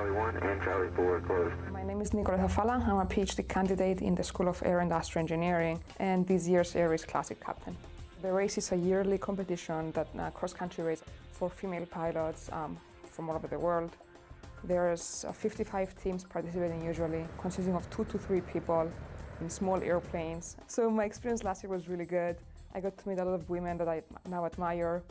Charlie 1 and Charlie 4 closed. My name is Nicoletta Fala. I'm a PhD candidate in the School of Air Industrial Engineering and this year's Air Classic captain. The race is a yearly competition that uh, cross-country race for female pilots um, from all over the world. There's uh, 55 teams participating usually, consisting of two to three people in small airplanes. So my experience last year was really good. I got to meet a lot of women that I now admire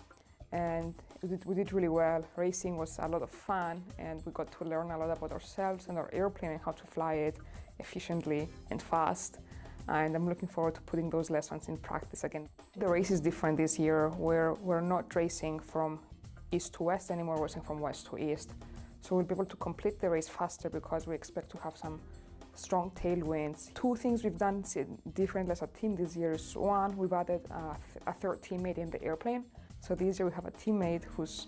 and we did, we did, really well. Racing was a lot of fun and we got to learn a lot about ourselves and our airplane and how to fly it efficiently and fast. And I'm looking forward to putting those lessons in practice again. The race is different this year where we're not racing from east to west anymore, we're racing from west to east. So we'll be able to complete the race faster because we expect to have some strong tailwinds. Two things we've done differently as a team this year is one, we've added a, a third teammate in the airplane. So this year we have a teammate whose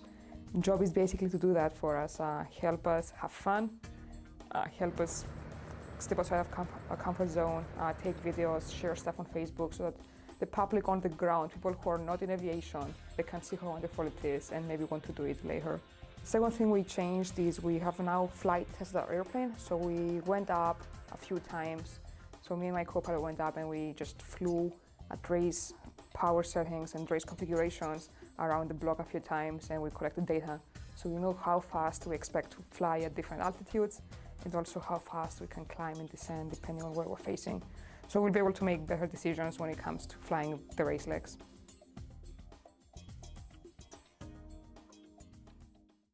job is basically to do that for us, uh, help us have fun, uh, help us step outside of com our comfort zone, uh, take videos, share stuff on Facebook so that the public on the ground, people who are not in aviation, they can see how wonderful it is and maybe want to do it later. Second thing we changed is we have now flight tested our airplane. So we went up a few times. So me and my co-pilot went up and we just flew at race power settings and race configurations around the block a few times and we collected data. So we know how fast we expect to fly at different altitudes and also how fast we can climb and descend depending on where we're facing. So we'll be able to make better decisions when it comes to flying the race legs.